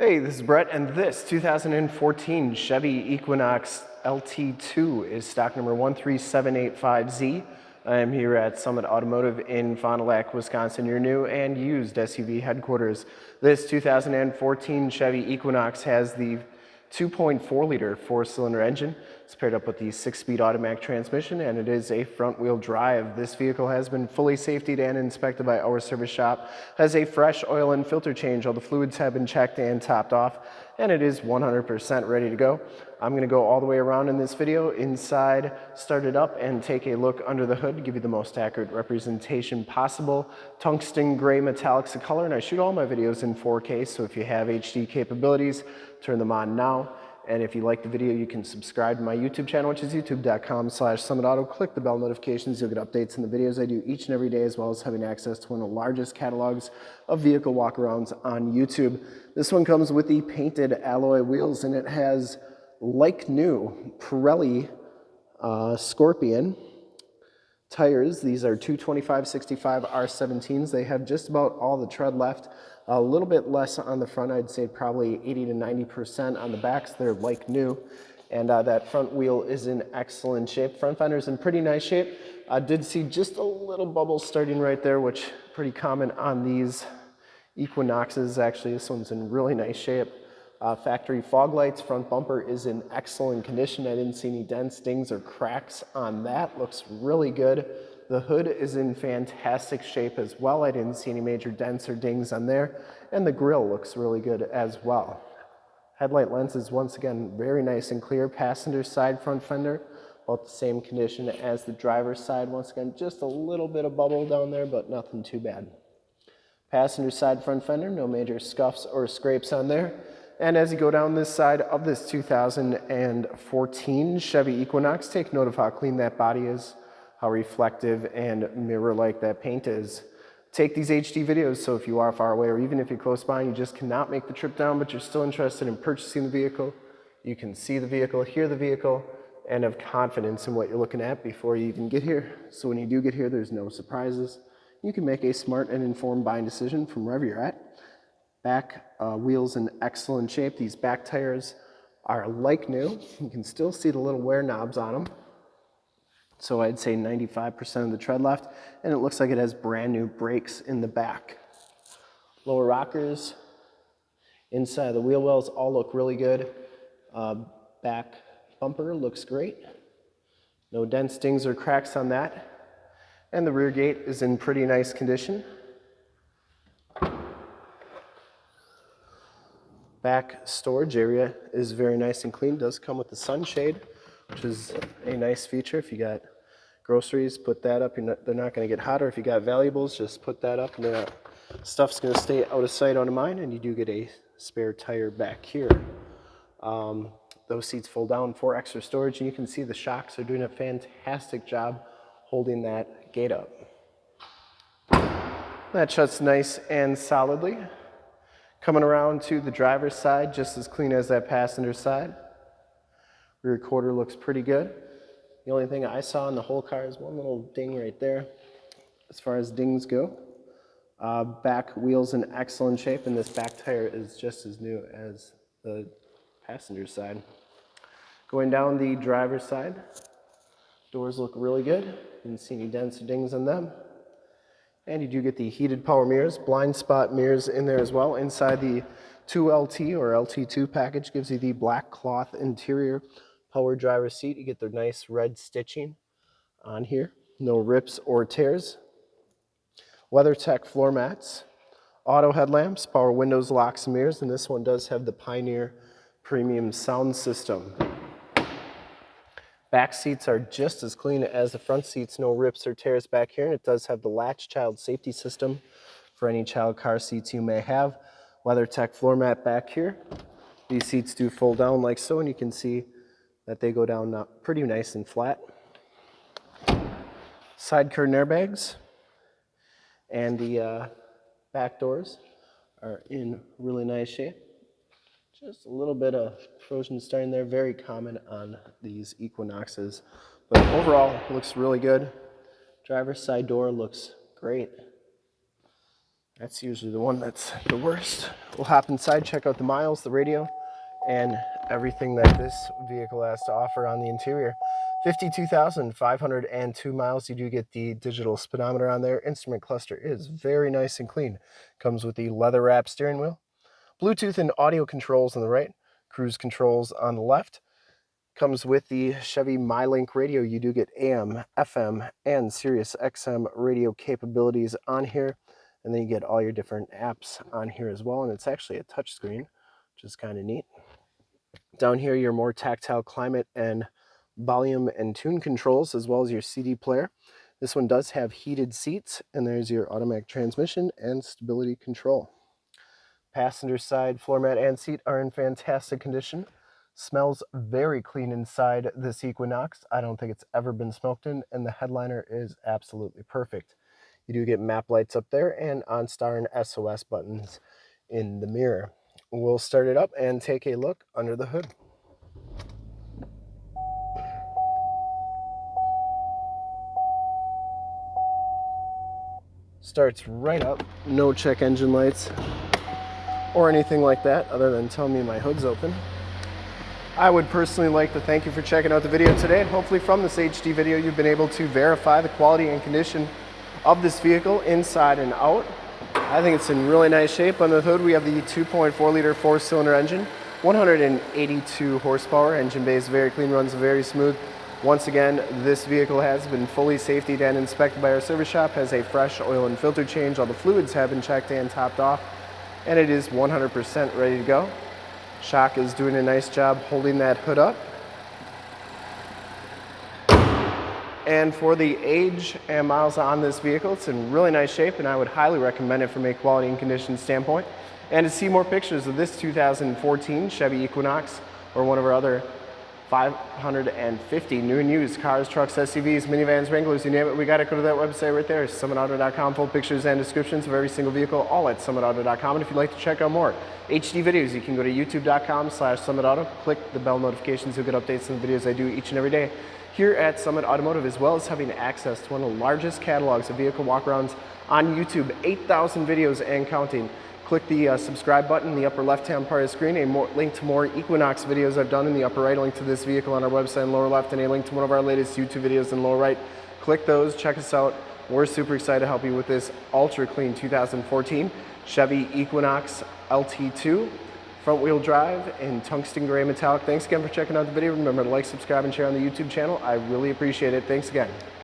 Hey, this is Brett, and this 2014 Chevy Equinox LT2 is stock number 13785Z. I am here at Summit Automotive in Fond du Lac, Wisconsin, your new and used SUV headquarters. This 2014 Chevy Equinox has the 2.4 liter four cylinder engine. It's paired up with the six speed automatic transmission and it is a front wheel drive. This vehicle has been fully safetied and inspected by our service shop, has a fresh oil and filter change. All the fluids have been checked and topped off and it is 100% ready to go. I'm gonna go all the way around in this video, inside, start it up and take a look under the hood give you the most accurate representation possible. Tungsten gray metallics of color and I shoot all my videos in 4K so if you have HD capabilities, turn them on now. And if you like the video, you can subscribe to my YouTube channel, which is youtube.com slash summitauto. Click the bell notifications. You'll get updates on the videos I do each and every day, as well as having access to one of the largest catalogs of vehicle walkarounds on YouTube. This one comes with the painted alloy wheels, and it has, like new, Pirelli uh, Scorpion tires. These are 225-65 R17s. They have just about all the tread left. A little bit less on the front, I'd say probably 80 to 90% on the backs. They're like new. And uh, that front wheel is in excellent shape. Front fender's in pretty nice shape. I did see just a little bubble starting right there, which pretty common on these Equinoxes. Actually, this one's in really nice shape. Uh, factory fog lights, front bumper is in excellent condition. I didn't see any dents, dings, or cracks on that. Looks really good. The hood is in fantastic shape as well. I didn't see any major dents or dings on there. And the grill looks really good as well. Headlight lenses, once again, very nice and clear. Passenger side front fender, about the same condition as the driver's side. Once again, just a little bit of bubble down there, but nothing too bad. Passenger side front fender, no major scuffs or scrapes on there. And as you go down this side of this 2014 Chevy Equinox, take note of how clean that body is, how reflective and mirror-like that paint is. Take these HD videos, so if you are far away or even if you're close by and you just cannot make the trip down, but you're still interested in purchasing the vehicle, you can see the vehicle, hear the vehicle, and have confidence in what you're looking at before you even get here. So when you do get here, there's no surprises. You can make a smart and informed buying decision from wherever you're at. Back uh, wheels in excellent shape. These back tires are like new. You can still see the little wear knobs on them. So I'd say 95% of the tread left. And it looks like it has brand new brakes in the back. Lower rockers, inside the wheel wells all look really good. Uh, back bumper looks great. No dents, dings, or cracks on that. And the rear gate is in pretty nice condition. Back storage area is very nice and clean. Does come with the sunshade, which is a nice feature. If you got groceries, put that up. Not, they're not going to get hotter. If you got valuables, just put that up, and the stuff's going to stay out of sight, out of mind. And you do get a spare tire back here. Um, those seats fold down for extra storage, and you can see the shocks are doing a fantastic job holding that gate up. That shuts nice and solidly. Coming around to the driver's side, just as clean as that passenger side. Rear quarter looks pretty good. The only thing I saw in the whole car is one little ding right there, as far as dings go. Uh, back wheels in excellent shape, and this back tire is just as new as the passenger side. Going down the driver's side, doors look really good. Didn't see any dents or dings on them. And you do get the heated power mirrors, blind spot mirrors in there as well. Inside the 2LT or LT2 package gives you the black cloth interior power driver seat. You get the nice red stitching on here. No rips or tears. WeatherTech floor mats. Auto headlamps, power windows, locks, mirrors. And this one does have the Pioneer premium sound system. Back seats are just as clean as the front seats, no rips or tears back here, and it does have the latch child safety system for any child car seats you may have. WeatherTech floor mat back here. These seats do fold down like so, and you can see that they go down pretty nice and flat. Side curtain airbags and the uh, back doors are in really nice shape. Just a little bit of corrosion starting there, very common on these Equinoxes. But overall, looks really good. Driver's side door looks great. That's usually the one that's the worst. We'll hop inside, check out the miles, the radio, and everything that this vehicle has to offer on the interior. 52,502 miles. You do get the digital speedometer on there. Instrument cluster is very nice and clean. Comes with the leather wrap steering wheel. Bluetooth and audio controls on the right. Cruise controls on the left. Comes with the Chevy MyLink radio. You do get AM, FM, and Sirius XM radio capabilities on here. And then you get all your different apps on here as well. And it's actually a touchscreen, which is kind of neat. Down here, your more tactile climate and volume and tune controls, as well as your CD player. This one does have heated seats, and there's your automatic transmission and stability control. Passenger side floor mat and seat are in fantastic condition. Smells very clean inside this Equinox. I don't think it's ever been smoked in, and the headliner is absolutely perfect. You do get map lights up there and OnStar and SOS buttons in the mirror. We'll start it up and take a look under the hood. Starts right up, no check engine lights or anything like that other than tell me my hood's open. I would personally like to thank you for checking out the video today and hopefully from this HD video you've been able to verify the quality and condition of this vehicle inside and out. I think it's in really nice shape. Under the hood we have the 2.4 liter four cylinder engine, 182 horsepower. Engine bay is very clean, runs very smooth. Once again, this vehicle has been fully safety and inspected by our service shop, has a fresh oil and filter change. All the fluids have been checked and topped off, and it is 100% ready to go. Shock is doing a nice job holding that hood up. And for the age and miles on this vehicle, it's in really nice shape and I would highly recommend it from a quality and condition standpoint. And to see more pictures of this 2014 Chevy Equinox or one of our other 550 new and used cars, trucks, SUVs, minivans, Wranglers, you name it, we got to go to that website right there, summitauto.com, full pictures and descriptions of every single vehicle, all at summitauto.com. And if you'd like to check out more HD videos, you can go to youtube.com slash summitauto, click the bell notifications, you'll get updates on the videos I do each and every day here at Summit Automotive, as well as having access to one of the largest catalogs of vehicle walkarounds on YouTube, 8,000 videos and counting. Click the uh, subscribe button in the upper left-hand part of the screen, a more, link to more Equinox videos I've done in the upper right, a link to this vehicle on our website in lower left, and a link to one of our latest YouTube videos in lower right. Click those, check us out. We're super excited to help you with this ultra clean 2014 Chevy Equinox LT2 front wheel drive in tungsten gray metallic. Thanks again for checking out the video. Remember to like, subscribe, and share on the YouTube channel. I really appreciate it. Thanks again.